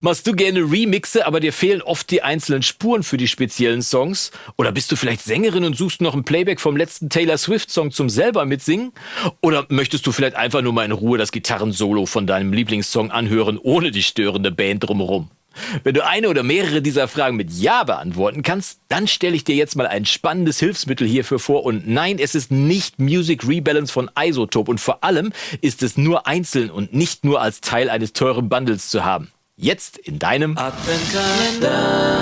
Machst du gerne Remixe, aber dir fehlen oft die einzelnen Spuren für die speziellen Songs? Oder bist du vielleicht Sängerin und suchst noch ein Playback vom letzten Taylor Swift-Song zum selber mitsingen? Oder möchtest du vielleicht einfach nur mal in Ruhe das Gitarrensolo von deinem Lieblingssong anhören, ohne die störende Band drumherum? Wenn du eine oder mehrere dieser Fragen mit Ja beantworten kannst, dann stelle ich dir jetzt mal ein spannendes Hilfsmittel hierfür vor. Und nein, es ist nicht Music Rebalance von Isotope. Und vor allem ist es nur einzeln und nicht nur als Teil eines teuren Bundles zu haben. Jetzt in deinem Adventskalender.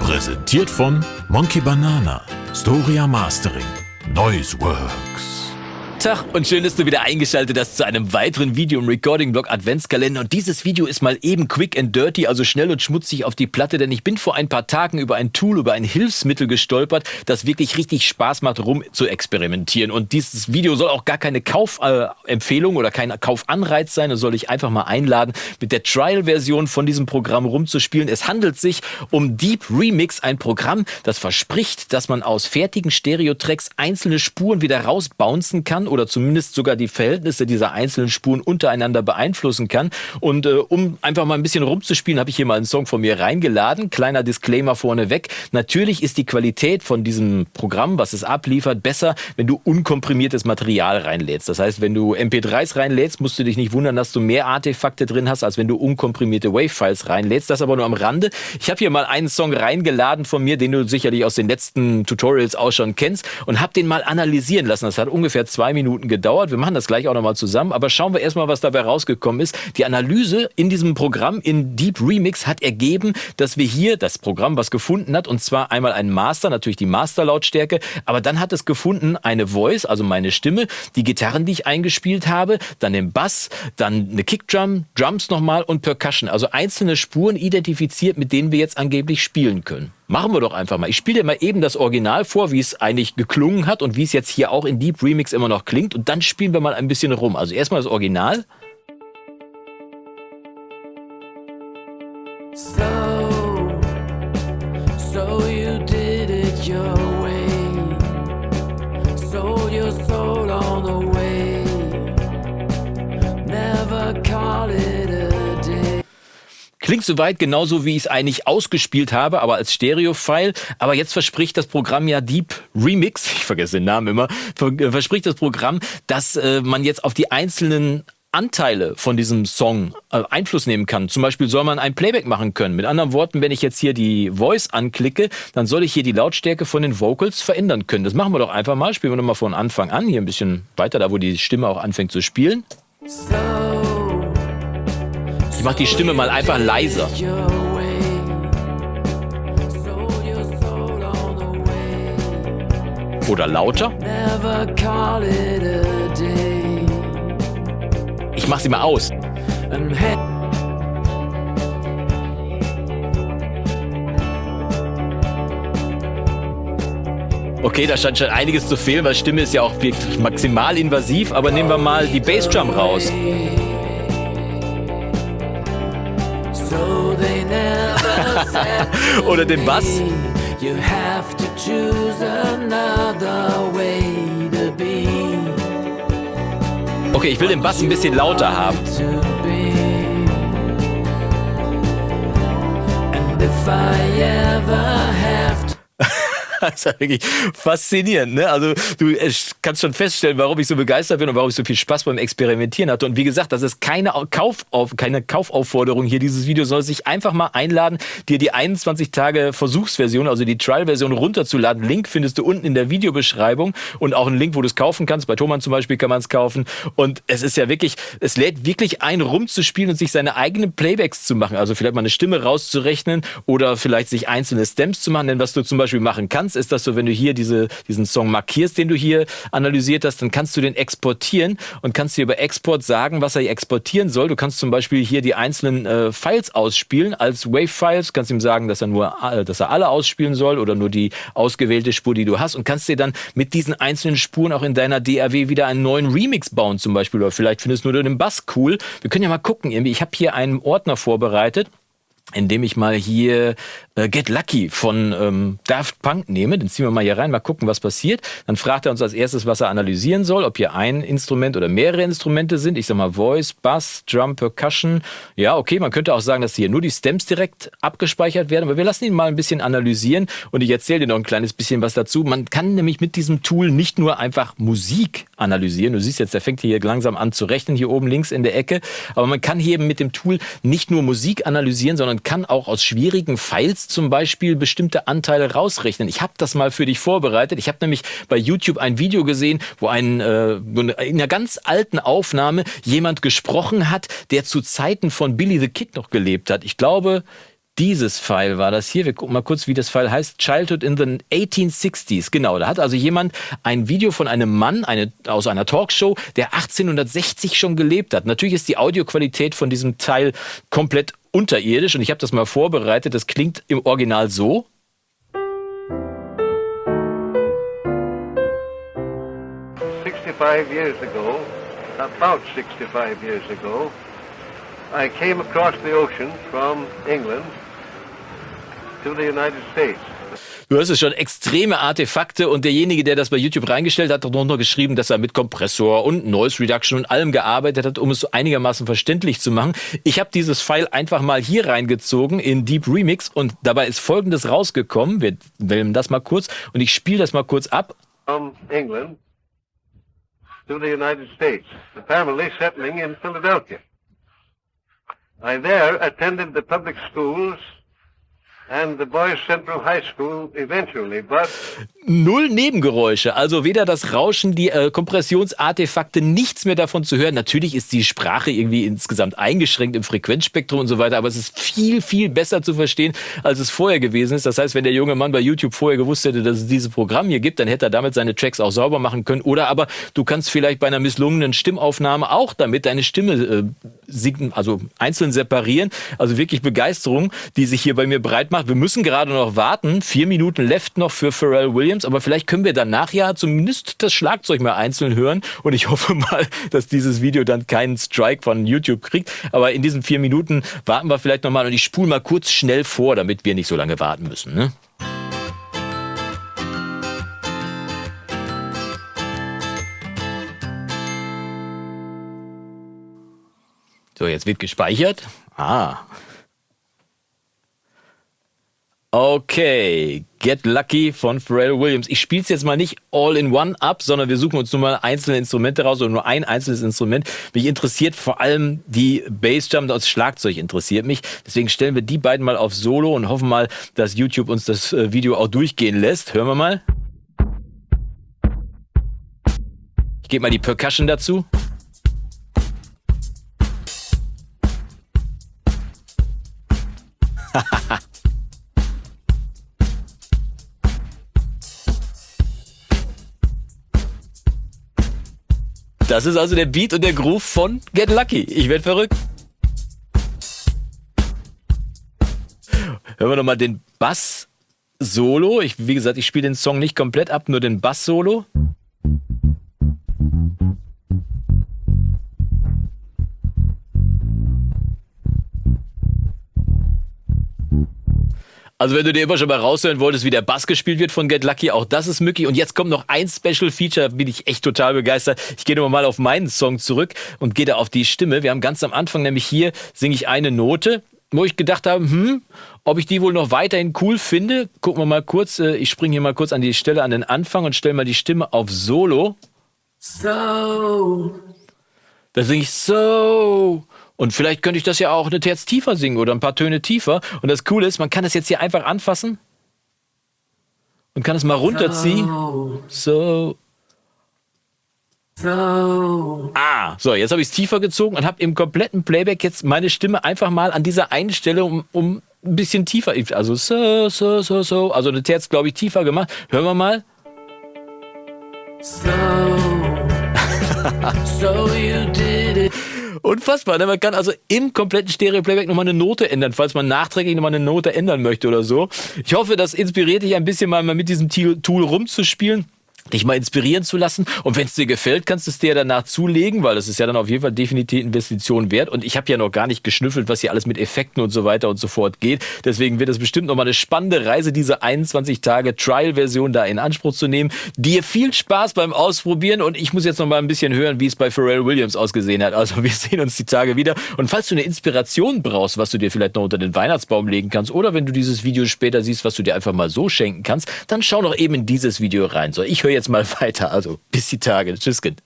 Präsentiert von Monkey Banana, Storia Mastering, Noiseworks. Tag und schön, dass du wieder eingeschaltet hast zu einem weiteren Video im Recording-Blog Adventskalender. Und dieses Video ist mal eben quick and dirty, also schnell und schmutzig auf die Platte, denn ich bin vor ein paar Tagen über ein Tool, über ein Hilfsmittel gestolpert, das wirklich richtig Spaß macht, rum zu experimentieren. Und dieses Video soll auch gar keine Kaufempfehlung oder kein Kaufanreiz sein. Es soll ich einfach mal einladen, mit der Trial-Version von diesem Programm rumzuspielen. Es handelt sich um Deep Remix, ein Programm, das verspricht, dass man aus fertigen Stereo-Tracks einzelne Spuren wieder rausbouncen kann oder zumindest sogar die Verhältnisse dieser einzelnen Spuren untereinander beeinflussen kann. Und äh, um einfach mal ein bisschen rumzuspielen, habe ich hier mal einen Song von mir reingeladen. Kleiner Disclaimer vorneweg. Natürlich ist die Qualität von diesem Programm, was es abliefert, besser, wenn du unkomprimiertes Material reinlädst. Das heißt, wenn du MP3s reinlädst, musst du dich nicht wundern, dass du mehr Artefakte drin hast, als wenn du unkomprimierte Wave-Files reinlädst. Das aber nur am Rande. Ich habe hier mal einen Song reingeladen von mir, den du sicherlich aus den letzten Tutorials auch schon kennst und habe den mal analysieren lassen. Das hat ungefähr zwei Minuten gedauert. Wir machen das gleich auch nochmal zusammen. Aber schauen wir erstmal, was dabei rausgekommen ist. Die Analyse in diesem Programm in Deep Remix hat ergeben, dass wir hier das Programm was gefunden hat. Und zwar einmal ein Master, natürlich die Masterlautstärke. Aber dann hat es gefunden eine Voice, also meine Stimme, die Gitarren, die ich eingespielt habe, dann den Bass, dann eine Kickdrum, Drums nochmal und Percussion. Also einzelne Spuren identifiziert, mit denen wir jetzt angeblich spielen können. Machen wir doch einfach mal. Ich spiele dir mal eben das Original vor, wie es eigentlich geklungen hat und wie es jetzt hier auch in Deep Remix immer noch klingt. Und dann spielen wir mal ein bisschen rum. Also erstmal das Original. So, Klingt soweit genauso, wie ich es eigentlich ausgespielt habe, aber als Stereo-File. Aber jetzt verspricht das Programm ja Deep Remix, ich vergesse den Namen immer, äh, verspricht das Programm, dass äh, man jetzt auf die einzelnen Anteile von diesem Song äh, Einfluss nehmen kann. Zum Beispiel soll man ein Playback machen können. Mit anderen Worten, wenn ich jetzt hier die Voice anklicke, dann soll ich hier die Lautstärke von den Vocals verändern können. Das machen wir doch einfach mal. Spielen wir doch mal von Anfang an. Hier ein bisschen weiter, da wo die Stimme auch anfängt zu spielen. So mach die Stimme mal einfach leiser. Oder lauter. Ich mach sie mal aus. Okay, da scheint schon einiges zu fehlen, weil Stimme ist ja auch wirklich maximal invasiv, aber nehmen wir mal die Bassdrum raus. Oder den Bass. Okay, ich will den Bass ein bisschen lauter haben. And if I ever have das ist ja wirklich faszinierend. Ne? Also du äh, kannst schon feststellen, warum ich so begeistert bin und warum ich so viel Spaß beim Experimentieren hatte. Und wie gesagt, das ist keine, Kaufauf, keine Kaufaufforderung hier. Dieses Video soll sich einfach mal einladen, dir die 21 Tage Versuchsversion, also die Trial-Version runterzuladen. Link findest du unten in der Videobeschreibung und auch einen Link, wo du es kaufen kannst. Bei Thomann zum Beispiel kann man es kaufen. Und es ist ja wirklich, es lädt wirklich ein, rumzuspielen und sich seine eigenen Playbacks zu machen. Also vielleicht mal eine Stimme rauszurechnen oder vielleicht sich einzelne Stems zu machen. Denn was du zum Beispiel machen kannst, kannst, ist, dass du, wenn du hier diese, diesen Song markierst, den du hier analysiert hast, dann kannst du den exportieren und kannst dir über Export sagen, was er exportieren soll. Du kannst zum Beispiel hier die einzelnen äh, Files ausspielen als Wave-Files, kannst ihm sagen, dass er nur, äh, dass er alle ausspielen soll oder nur die ausgewählte Spur, die du hast und kannst dir dann mit diesen einzelnen Spuren auch in deiner DAW wieder einen neuen Remix bauen zum Beispiel oder vielleicht findest du nur den Bass cool. Wir können ja mal gucken, irgendwie. Ich habe hier einen Ordner vorbereitet indem ich mal hier äh, Get Lucky von ähm, Daft Punk nehme. Den ziehen wir mal hier rein, mal gucken, was passiert. Dann fragt er uns als erstes, was er analysieren soll, ob hier ein Instrument oder mehrere Instrumente sind. Ich sag mal Voice, Bass, Drum, Percussion. Ja, okay, man könnte auch sagen, dass hier nur die Stems direkt abgespeichert werden, aber wir lassen ihn mal ein bisschen analysieren und ich erzähle dir noch ein kleines bisschen was dazu. Man kann nämlich mit diesem Tool nicht nur einfach Musik analysieren. Du siehst jetzt, der fängt hier langsam an zu rechnen, hier oben links in der Ecke. Aber man kann hier eben mit dem Tool nicht nur Musik analysieren, sondern kann auch aus schwierigen Files zum Beispiel bestimmte Anteile rausrechnen. Ich habe das mal für dich vorbereitet. Ich habe nämlich bei YouTube ein Video gesehen, wo ein, äh, in einer ganz alten Aufnahme jemand gesprochen hat, der zu Zeiten von Billy the Kid noch gelebt hat. Ich glaube, dieses File war das hier. Wir gucken mal kurz, wie das File heißt. Childhood in the 1860s. Genau, da hat also jemand ein Video von einem Mann eine, aus einer Talkshow, der 1860 schon gelebt hat. Natürlich ist die Audioqualität von diesem Teil komplett unterirdisch und ich habe das mal vorbereitet. Das klingt im Original so. years ago, about 65 years ago, I came across the ocean from England to the United States. Du hast es schon, extreme Artefakte und derjenige, der das bei YouTube reingestellt hat, hat noch geschrieben, dass er mit Kompressor und Noise Reduction und allem gearbeitet hat, um es so einigermaßen verständlich zu machen. Ich habe dieses File einfach mal hier reingezogen in Deep Remix und dabei ist folgendes rausgekommen. Wir wählen das mal kurz und ich spiele das mal kurz ab. From England to the United States. The family settling in Philadelphia. I there attended the public schools and the Boys Central High School eventually, but Null Nebengeräusche, also weder das Rauschen, die äh, Kompressionsartefakte, nichts mehr davon zu hören. Natürlich ist die Sprache irgendwie insgesamt eingeschränkt im Frequenzspektrum und so weiter, aber es ist viel, viel besser zu verstehen, als es vorher gewesen ist. Das heißt, wenn der junge Mann bei YouTube vorher gewusst hätte, dass es dieses Programm hier gibt, dann hätte er damit seine Tracks auch sauber machen können. Oder aber du kannst vielleicht bei einer misslungenen Stimmaufnahme auch damit deine Stimme äh, also einzeln separieren. Also wirklich Begeisterung, die sich hier bei mir breit macht. Wir müssen gerade noch warten. Vier Minuten left noch für Pharrell Williams. Williams, aber vielleicht können wir danach ja zumindest das Schlagzeug mal einzeln hören und ich hoffe mal, dass dieses Video dann keinen Strike von YouTube kriegt. Aber in diesen vier Minuten warten wir vielleicht nochmal und ich spule mal kurz schnell vor, damit wir nicht so lange warten müssen. Ne? So, jetzt wird gespeichert. Ah, Okay, Get Lucky von Pharrell Williams. Ich spiele es jetzt mal nicht all in one ab, sondern wir suchen uns nur mal einzelne Instrumente raus oder nur ein einzelnes Instrument. Mich interessiert vor allem die Bassdrum, das Schlagzeug interessiert mich. Deswegen stellen wir die beiden mal auf Solo und hoffen mal, dass YouTube uns das äh, Video auch durchgehen lässt. Hören wir mal. Ich gebe mal die Percussion dazu. Hahaha. Das ist also der Beat und der Groove von Get Lucky. Ich werde verrückt. Hören wir nochmal den Bass-Solo. Wie gesagt, ich spiele den Song nicht komplett ab, nur den Bass-Solo. Also wenn du dir immer schon mal raushören wolltest, wie der Bass gespielt wird von Get Lucky, auch das ist möglich. Und jetzt kommt noch ein Special Feature, da bin ich echt total begeistert. Ich gehe nochmal mal auf meinen Song zurück und gehe da auf die Stimme. Wir haben ganz am Anfang nämlich hier, singe ich eine Note, wo ich gedacht habe, hm, ob ich die wohl noch weiterhin cool finde. Gucken wir mal kurz, äh, ich springe hier mal kurz an die Stelle an den Anfang und stelle mal die Stimme auf Solo. So. Da singe ich so. Und vielleicht könnte ich das ja auch eine Terz tiefer singen oder ein paar Töne tiefer. Und das Coole ist, man kann das jetzt hier einfach anfassen und kann es mal runterziehen. So. So. Ah, so, jetzt habe ich es tiefer gezogen und habe im kompletten Playback jetzt meine Stimme einfach mal an dieser einen Stelle um, um ein bisschen tiefer, also so, so, so, so, also eine Terz, glaube ich, tiefer gemacht. Hören wir mal. So. so you did it. Unfassbar. Ne? Man kann also im kompletten Stereo-Playback nochmal eine Note ändern, falls man nachträglich nochmal eine Note ändern möchte oder so. Ich hoffe, das inspiriert dich ein bisschen mal mit diesem Tool rumzuspielen. Dich mal inspirieren zu lassen. Und wenn es dir gefällt, kannst du es dir danach zulegen, weil das ist ja dann auf jeden Fall definitiv Investition wert. Und ich habe ja noch gar nicht geschnüffelt, was hier alles mit Effekten und so weiter und so fort geht. Deswegen wird es bestimmt noch mal eine spannende Reise, diese 21 Tage Trial-Version da in Anspruch zu nehmen. Dir viel Spaß beim Ausprobieren und ich muss jetzt noch mal ein bisschen hören, wie es bei Pharrell Williams ausgesehen hat. Also wir sehen uns die Tage wieder. Und falls du eine Inspiration brauchst, was du dir vielleicht noch unter den Weihnachtsbaum legen kannst oder wenn du dieses Video später siehst, was du dir einfach mal so schenken kannst, dann schau doch eben in dieses Video rein. So, ich höre jetzt mal weiter. Also bis die Tage. Tschüss, Kind.